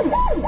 Wow.